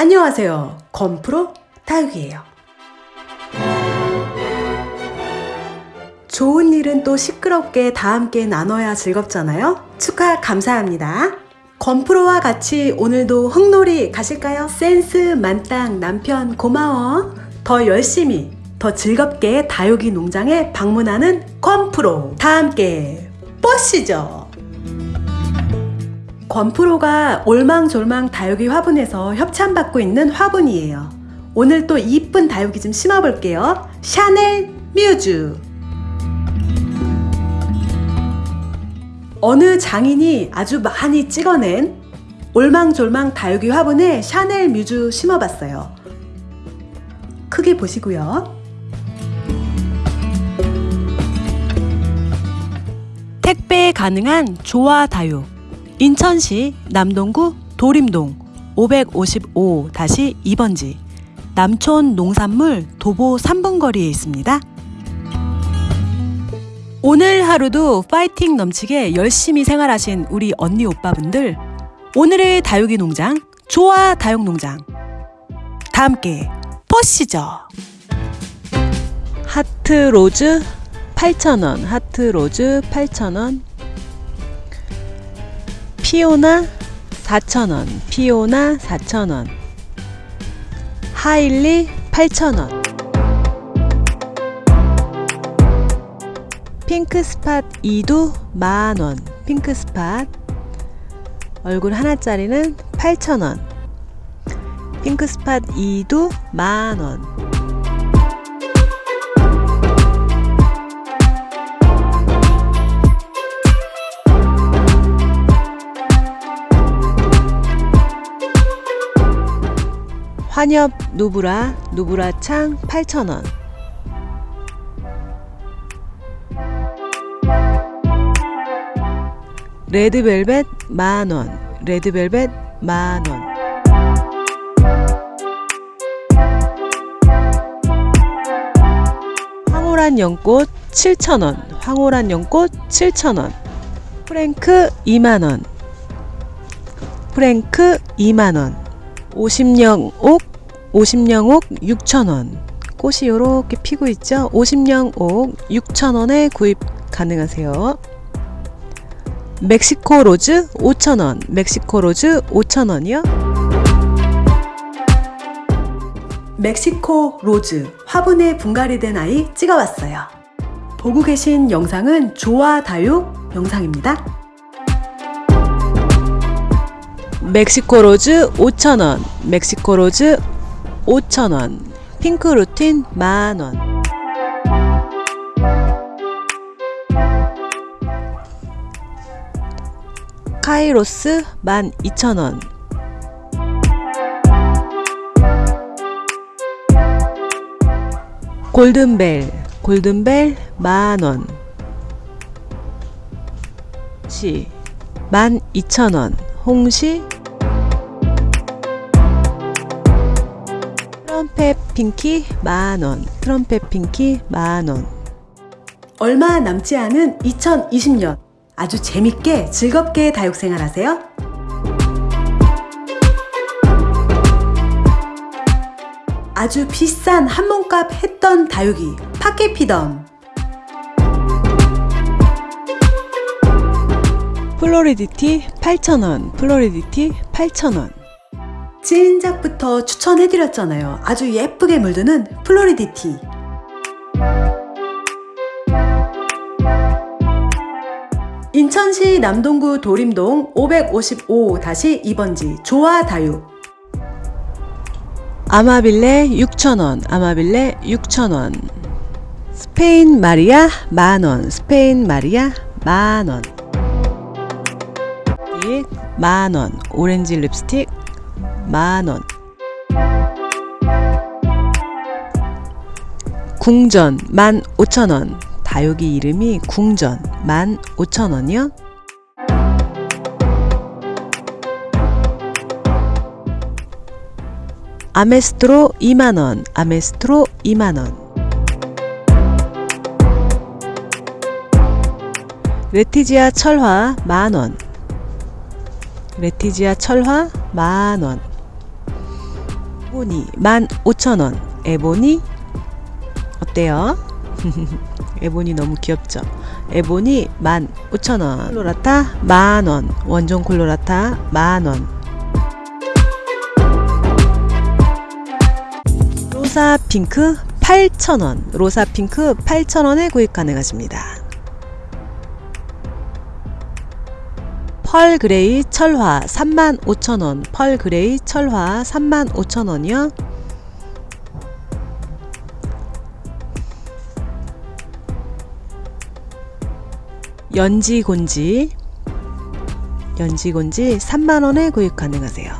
안녕하세요. 건프로 다육이에요. 좋은 일은 또 시끄럽게 다 함께 나눠야 즐겁잖아요? 축하 감사합니다. 건프로와 같이 오늘도 흙놀이 가실까요? 센스 만땅 남편 고마워. 더 열심히, 더 즐겁게 다육이 농장에 방문하는 건프로. 다 함께 뽀시죠. 건프로가 올망졸망 다육이 화분에서 협찬받고 있는 화분이에요. 오늘 또 이쁜 다육이 좀 심어볼게요. 샤넬 뮤즈. 어느 장인이 아주 많이 찍어낸 올망졸망 다육이 화분에 샤넬 뮤즈 심어봤어요. 크게 보시고요. 택배 가능한 조화 다육. 인천시 남동구 도림동 555-2번지 남촌 농산물 도보 3분 거리에 있습니다. 오늘 하루도 파이팅 넘치게 열심히 생활하신 우리 언니 오빠분들 오늘의 다육이 농장 조화 다육 농장 다 함께 보시죠. 하트 로즈 8,000원 하트 로즈 8,000원 피오나 4,000원 피오나 4,000원 하일리 8,000원. 핑크스팟 2두 만원. 핑크스팟. 얼굴 하나짜리는 8,000원. 핑크스팟 2두 만원 환엽 누브라 누브라 창 8,000원. 레드벨벳 만원. 레드벨벳 만원. 황홀한 연꽃 7,000원. 황홀한 연꽃 7,000원. 프랭크 2만원. 프랭크 2만원 50령옥 50령옥 6,000원. 꽃이 이렇게 피고 있죠? 50령옥 6,000원에 구입 가능하세요. 멕시코 로즈 5,000원. 멕시코 로즈 5,000원이요. 멕시코 로즈 화분에 분갈이 된 아이 찍어봤어요. 보고 계신 영상은 조화 다육 영상입니다 멕시코 로즈 5,000원 멕시코 로즈 5,000원 핑크 루틴 만원. 카이로스 12,000원. 골든벨 골든벨 만원. 시 12,000원. 홍시 트럼펫 핑키 만원 트럼펫 핑키 만원. 얼마 남지 않은 2020년. 아주 재밌게 즐겁게 다육생활 하세요. 아주 비싼 한 몸값 했던 다육이 파케피덤. 플로리디티 8,000원 플로리디티 8,000원 찐작부터 추천해드렸잖아요. 아주 예쁘게 물드는 플로리디티. 인천시 남동구 도림동 555-2번지 조화다육. 아마빌레 6,000원 아마빌레 6,000원. 스페인 마리아 만원 스페인 마리아 만원. 만원 오렌지 립스틱 만원. 궁전 15,000원. 다육이 이름이 궁전 15,000원이요? 아메스트로 2만원. 아메스트로 2만원. 레티지아 철화 만원. 레티지아 철화 만원 에보니 15,000원. 에보니 어때요? 에보니 너무 귀엽죠? 에보니 15,000원. 콜로라타 만원. 원종 콜로라타 만원. 로사 핑크 8,000원. 로사 핑크 8,000원에 구입 가능하십니다. 펄 그레이 철화 35,000원. 펄 그레이 철화 35,000원이요. 연지곤지 연지곤지 3만원에 구입 가능하세요.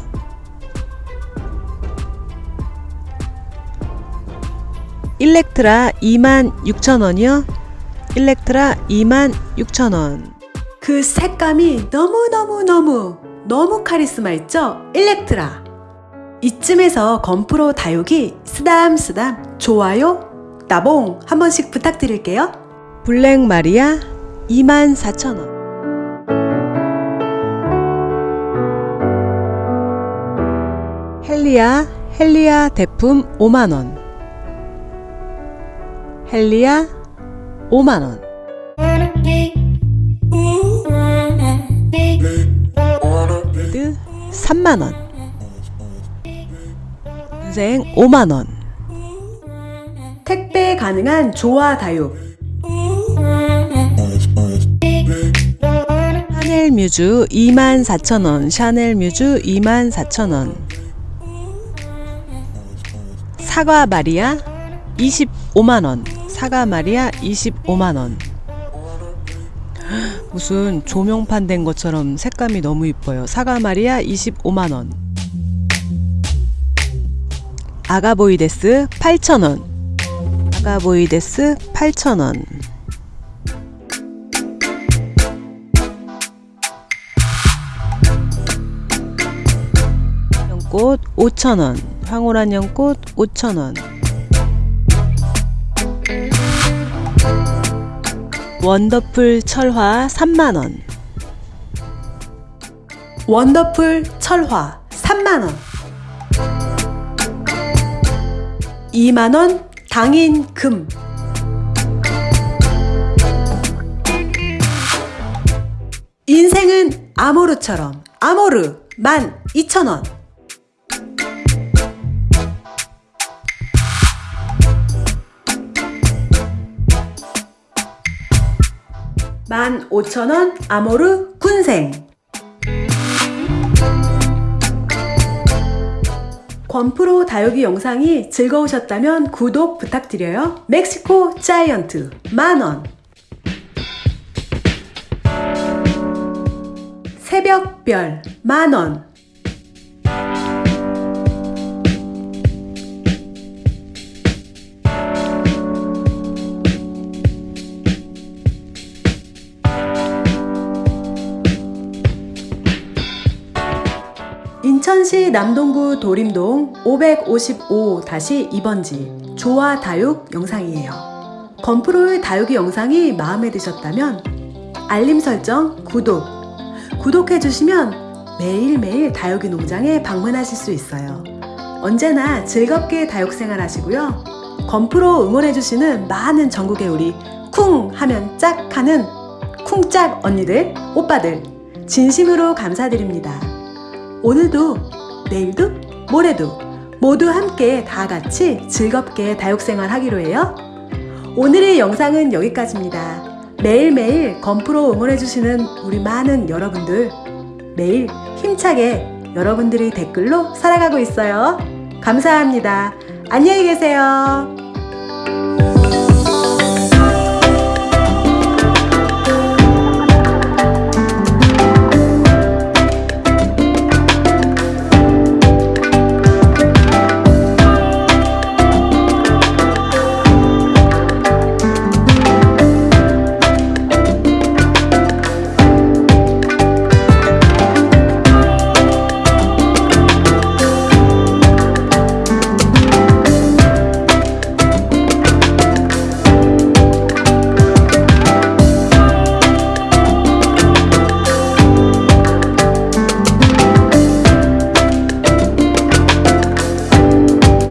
일렉트라 26,000원이요. 일렉트라 26,000원. 그 색감이 너무너무너무 너무 카리스마 있죠? 일렉트라. 이쯤에서 건프로 다육이 쓰담쓰담 좋아요 나봉 한 번씩 부탁드릴게요. 블랙 마리아 24,000원. 헬리아 헬리아 대품 5만원. 헬리아 5만원. 3만원. 인생 5만원. 택배 가능한 조화 다육. 샤넬 뮤즈 24,000원. 샤넬 뮤즈 24,000원. 사과 마리아 25만원. 사과 마리아 25만원. 무슨 조명판 된 것처럼 색감이 너무 이뻐요. 사과 마리아 25만원. 아가보이데스 8,000원. 아가보이데스 8,000원. 연꽃 5,000원. 황홀한 연꽃 5,000원. 원더풀 철화 3만원. 원더풀 철화 3만원. 2만원 당인 금. 인생은 아모르처럼 아모르 12,000원. 15,000원 아모르 군생. 권프로 다육이 영상이 즐거우셨다면 구독 부탁드려요. 멕시코 자이언트 만원. 새벽별 만원. 인천시 남동구 도림동 555-2번지 조화 다육 영상이에요. 건프로의 다육이 영상이 마음에 드셨다면 알림 설정, 구독, 구독해주시면 매일매일 다육이 농장에 방문하실 수 있어요. 언제나 즐겁게 다육 생활 하시고요. 건프로 응원해주시는 많은 전국의 우리 쿵 하면 짝 하는 쿵짝 언니들, 오빠들 진심으로 감사드립니다. 오늘도 내일도 모레도 모두 함께 다 같이 즐겁게 다육생활 하기로 해요. 오늘의 영상은 여기까지입니다. 매일매일 건프로 응원해주시는 우리 많은 여러분들 매일 힘차게 여러분들의 댓글로 살아가고 있어요. 감사합니다. 안녕히 계세요.